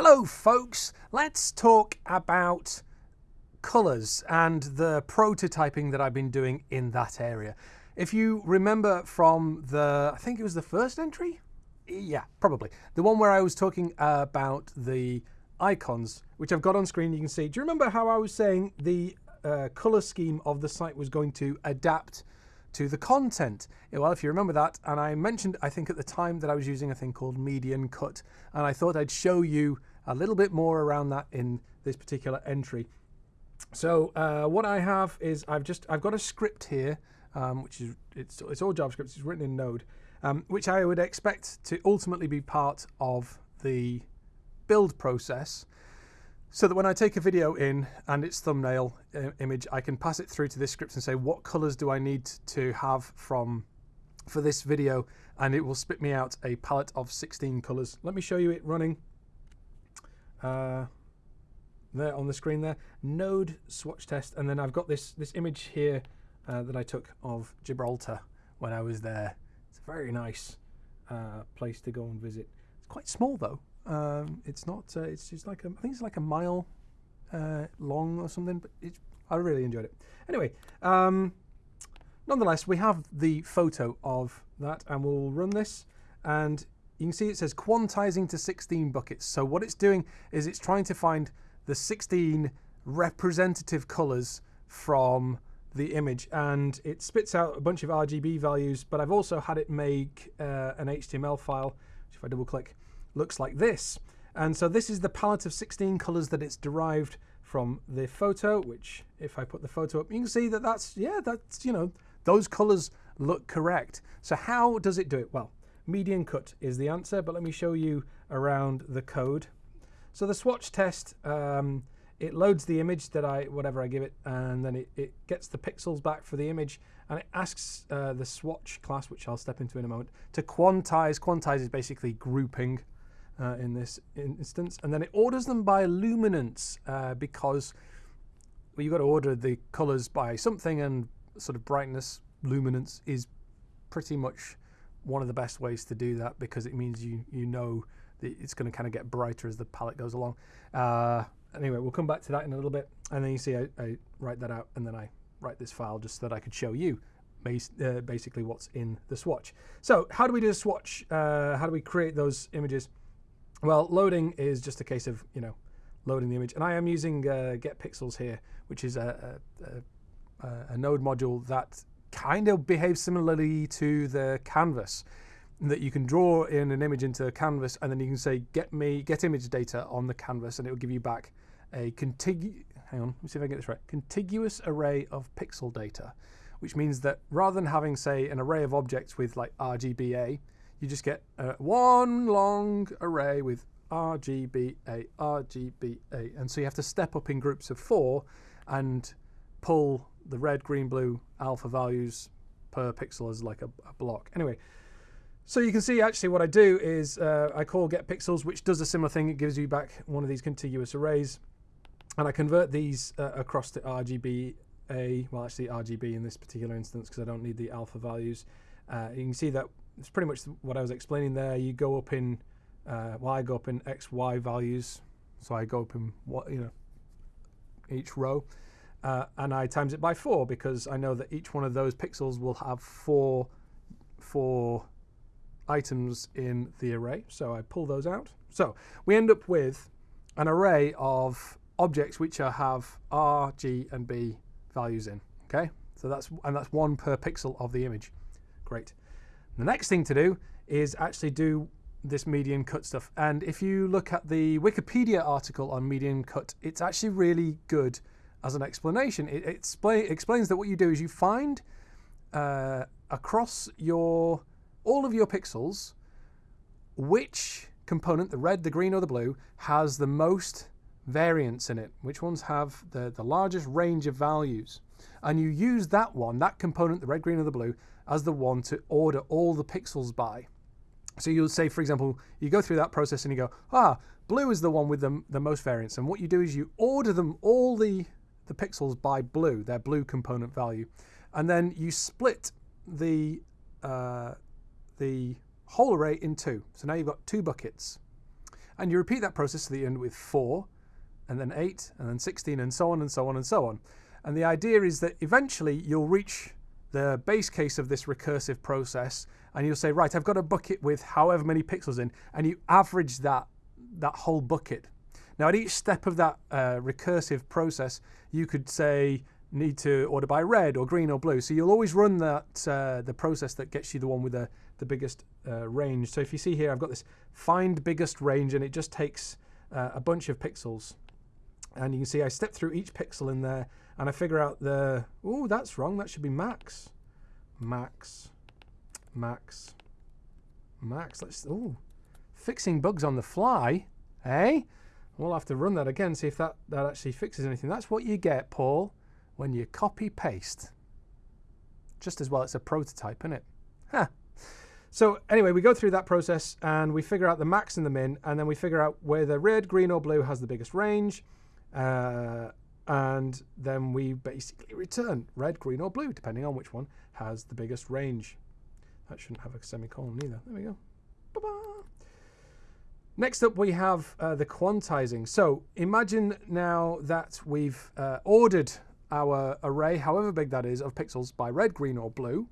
Hello, folks. Let's talk about colours and the prototyping that I've been doing in that area. If you remember from the, I think it was the first entry? Yeah, probably. The one where I was talking about the icons, which I've got on screen, you can see. Do you remember how I was saying the uh, colour scheme of the site was going to adapt to the content. Well, if you remember that, and I mentioned, I think at the time that I was using a thing called median cut, and I thought I'd show you a little bit more around that in this particular entry. So uh, what I have is I've just I've got a script here, um, which is it's it's all JavaScript. It's written in Node, um, which I would expect to ultimately be part of the build process so that when I take a video in and its thumbnail uh, image, I can pass it through to this script and say, what colors do I need to have from for this video? And it will spit me out a palette of 16 colors. Let me show you it running uh, there on the screen there. Node swatch test. And then I've got this, this image here uh, that I took of Gibraltar when I was there. It's a very nice uh, place to go and visit. It's quite small though. Um, it's not. Uh, it's just like a, I think it's like a mile uh, long or something. But I really enjoyed it. Anyway, um, nonetheless, we have the photo of that, and we'll run this, and you can see it says quantizing to 16 buckets. So what it's doing is it's trying to find the 16 representative colors from the image and it spits out a bunch of RGB values but I've also had it make uh, an HTML file which if I double click looks like this. And so this is the palette of 16 colors that it's derived from the photo, which if I put the photo up, you can see that that's, yeah, that's, you know, those colors look correct. So how does it do it? Well, median cut is the answer, but let me show you around the code. So the swatch test, um, it loads the image that I, whatever I give it, and then it, it gets the pixels back for the image, and it asks uh, the swatch class, which I'll step into in a moment, to quantize. Quantize is basically grouping uh, in this instance. And then it orders them by luminance uh, because well, you've got to order the colors by something and sort of brightness, luminance is pretty much one of the best ways to do that because it means you, you know that it's going to kind of get brighter as the palette goes along. Uh, anyway, we'll come back to that in a little bit. And then you see I, I write that out and then I write this file just so that I could show you uh, basically what's in the swatch. So how do we do a swatch? Uh, how do we create those images? Well, loading is just a case of, you know, loading the image. And I am using uh, Get Pixels here, which is a, a, a, a, node module that kind of behaves similarly to the canvas that you can draw in an image into a canvas and then you can say get me get image data on the canvas and it will give you back a contiguous hang on let me see if i get this right contiguous array of pixel data which means that rather than having say an array of objects with like rgba you just get uh, one long array with RGBA, RGBA. And so you have to step up in groups of four and pull the red, green, blue alpha values per pixel as like a, a block. Anyway, so you can see actually what I do is uh, I call get pixels, which does a similar thing. It gives you back one of these contiguous arrays. And I convert these uh, across to RGBA, well actually RGB in this particular instance because I don't need the alpha values. Uh, you can see that it's pretty much what I was explaining there. You go up in, uh, well, I go up in x, y values. So I go up in what you know each row, uh, and I times it by four because I know that each one of those pixels will have four four items in the array. So I pull those out. So we end up with an array of objects which have R, G, and B values in. Okay, so that's and that's one per pixel of the image. Great. The next thing to do is actually do this median cut stuff. And if you look at the Wikipedia article on median cut, it's actually really good as an explanation. It, it explains that what you do is you find uh, across your all of your pixels which component, the red, the green, or the blue, has the most variance in it, which ones have the, the largest range of values. And you use that one, that component, the red, green, or the blue, as the one to order all the pixels by. So you'll say, for example, you go through that process and you go, ah, blue is the one with the, the most variance. And what you do is you order them all the, the pixels by blue, their blue component value. And then you split the, uh, the whole array in two. So now you've got two buckets. And you repeat that process to the end with 4, and then 8, and then 16, and so on and so on and so on. And the idea is that eventually you'll reach the base case of this recursive process and you'll say, right, I've got a bucket with however many pixels in, and you average that, that whole bucket. Now, at each step of that uh, recursive process, you could say, need to order by red or green or blue. So you'll always run that uh, the process that gets you the one with the, the biggest uh, range. So if you see here, I've got this find biggest range, and it just takes uh, a bunch of pixels. And you can see I step through each pixel in there, and I figure out the, oh, that's wrong. That should be max. Max. Max. Max. Let's, oh, fixing bugs on the fly, eh? We'll have to run that again, see if that, that actually fixes anything. That's what you get, Paul, when you copy paste. Just as well, it's a prototype, isn't it? Huh. So anyway, we go through that process and we figure out the max and the min, and then we figure out whether red, green, or blue has the biggest range. Uh, and then we basically return red, green, or blue, depending on which one has the biggest range. That shouldn't have a semicolon either. There we go. Ba -ba. Next up, we have uh, the quantizing. So imagine now that we've uh, ordered our array, however big that is, of pixels by red, green, or blue.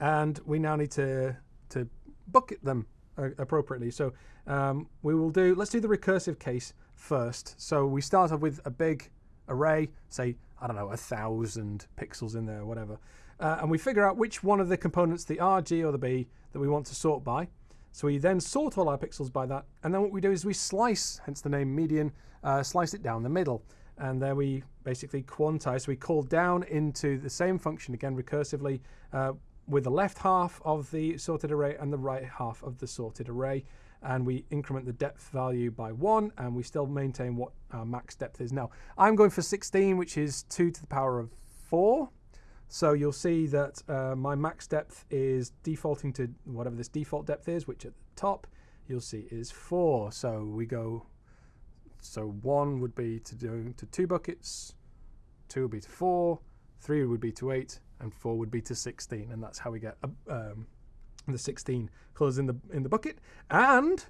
And we now need to, to bucket them uh, appropriately. So um, we will do, let's do the recursive case first. So we start off with a big array, say, I don't know, a thousand pixels in there whatever. Uh, and we figure out which one of the components, the R, G, or the B, that we want to sort by. So we then sort all our pixels by that. And then what we do is we slice, hence the name median, uh, slice it down the middle. And there we basically quantize. So we call down into the same function again recursively uh, with the left half of the sorted array and the right half of the sorted array. And we increment the depth value by one, and we still maintain what our max depth is. Now, I'm going for 16, which is 2 to the power of 4. So you'll see that uh, my max depth is defaulting to whatever this default depth is, which at the top you'll see is 4. So we go, so 1 would be to do to 2 buckets, 2 would be to 4, 3 would be to 8, and 4 would be to 16. And that's how we get um, the 16 colours in the, in the bucket. And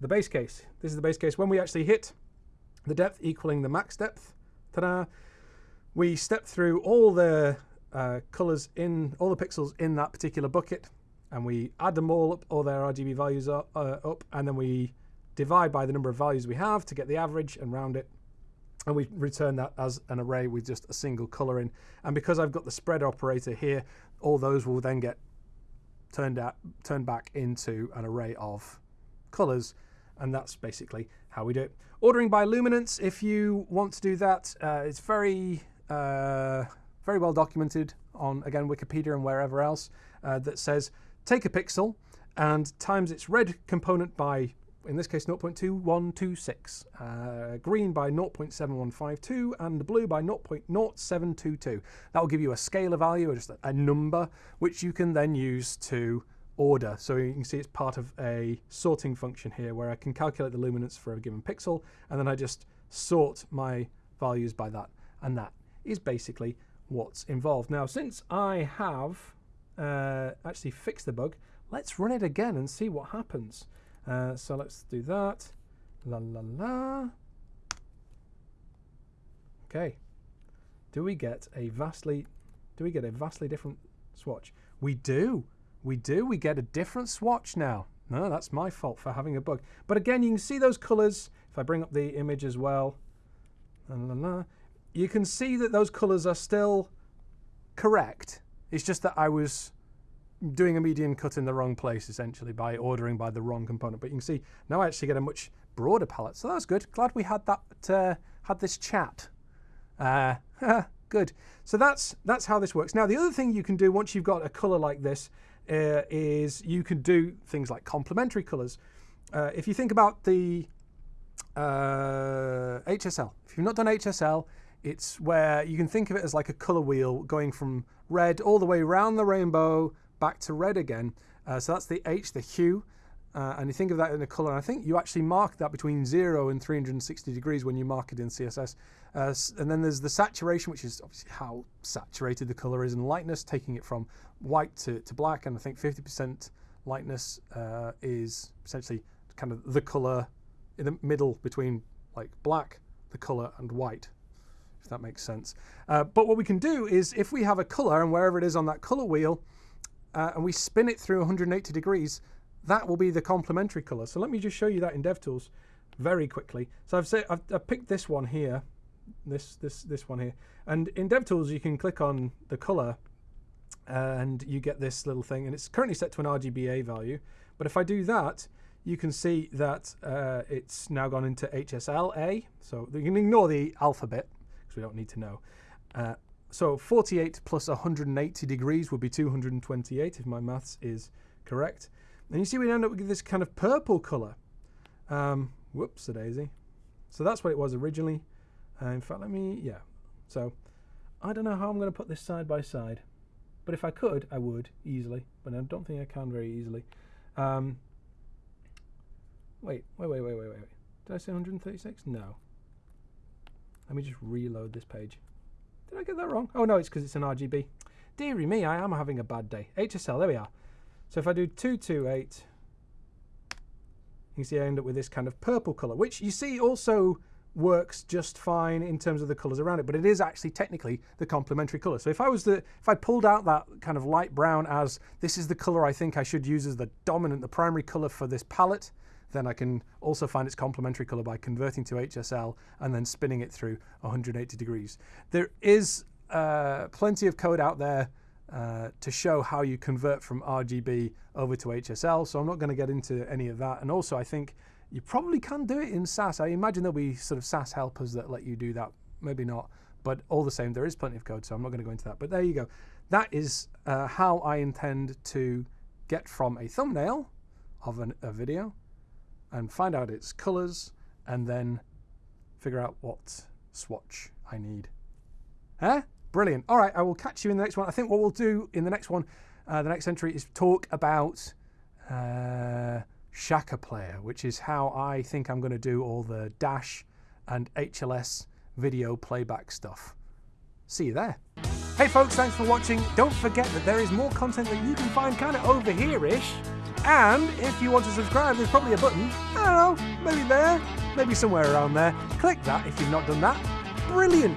the base case. This is the base case. When we actually hit the depth equaling the max depth, ta-da, we step through all the uh, colors in all the pixels in that particular bucket and we add them all up, all their RGB values are, uh, up, and then we divide by the number of values we have to get the average and round it. And we return that as an array with just a single color in. And because I've got the spread operator here, all those will then get turned out, turned back into an array of colors. And that's basically how we do it. Ordering by luminance, if you want to do that, uh, it's very uh, very well documented on, again, Wikipedia and wherever else, uh, that says take a pixel and times its red component by, in this case, 0.2126, uh, green by 0.7152, and blue by 0.0722. That will give you a scalar value, or just a number, which you can then use to order. So you can see it's part of a sorting function here where I can calculate the luminance for a given pixel, and then I just sort my values by that. And that is basically what's involved. Now, since I have uh, actually fixed the bug, let's run it again and see what happens. Uh, so let's do that. La la la. Okay. Do we get a vastly do we get a vastly different swatch? We do. We do. We get a different swatch now. No, that's my fault for having a bug. But again, you can see those colors. If I bring up the image as well, la, la, la, you can see that those colors are still correct. It's just that I was doing a median cut in the wrong place, essentially, by ordering by the wrong component. But you can see now I actually get a much broader palette. So that's good. Glad we had that, uh, had this chat. Uh, good. So that's, that's how this works. Now, the other thing you can do once you've got a color like this uh, is you can do things like complementary colors. Uh, if you think about the HSL, uh, if you've not done HSL, it's where you can think of it as like a color wheel going from red all the way around the rainbow back to red again. Uh, so that's the H, the hue. Uh, and you think of that in a color. And I think you actually mark that between 0 and 360 degrees when you mark it in CSS. Uh, and then there's the saturation, which is obviously how saturated the color is, and lightness, taking it from white to, to black. And I think 50% lightness uh, is essentially kind of the color in the middle between like black, the color, and white, if that makes sense. Uh, but what we can do is if we have a color and wherever it is on that color wheel, uh, and we spin it through 180 degrees, that will be the complementary color. So let me just show you that in DevTools very quickly. So I've, say, I've, I've picked this one here, this, this, this one here. And in DevTools, you can click on the color and you get this little thing. And it's currently set to an RGBA value. But if I do that, you can see that uh, it's now gone into HSLA. So you can ignore the alphabet because we don't need to know. Uh, so 48 plus 180 degrees would be 228 if my maths is correct. And you see we end up with this kind of purple color. Um, whoops, a daisy. So that's what it was originally. Uh, in fact, let me, yeah. So I don't know how I'm going to put this side by side. But if I could, I would easily. But I don't think I can very easily. Um, wait, wait, wait, wait, wait, wait. Did I say 136? No. Let me just reload this page. Did I get that wrong? Oh no, it's because it's an RGB. Deary me, I am having a bad day. HSL, there we are. So if I do 228, you see I end up with this kind of purple color, which you see also works just fine in terms of the colors around it, but it is actually technically the complementary color. So if I was the, if I pulled out that kind of light brown as this is the color I think I should use as the dominant, the primary color for this palette, then I can also find its complementary color by converting to HSL and then spinning it through 180 degrees. There is uh, plenty of code out there uh, to show how you convert from RGB over to HSL, so I'm not going to get into any of that. And also, I think you probably can do it in Sass. I imagine there'll be sort of Sass helpers that let you do that. Maybe not, but all the same, there is plenty of code, so I'm not going to go into that. But there you go. That is uh, how I intend to get from a thumbnail of an, a video and find out its colors and then figure out what swatch I need. Huh? Brilliant. All right, I will catch you in the next one. I think what we'll do in the next one, uh, the next entry, is talk about uh, Shaka Player, which is how I think I'm going to do all the Dash and HLS video playback stuff. See you there. Hey folks, thanks for watching. Don't forget that there is more content that you can find kind of over here-ish. And if you want to subscribe, there's probably a button. I don't know, maybe there, maybe somewhere around there. Click that if you've not done that. Brilliant.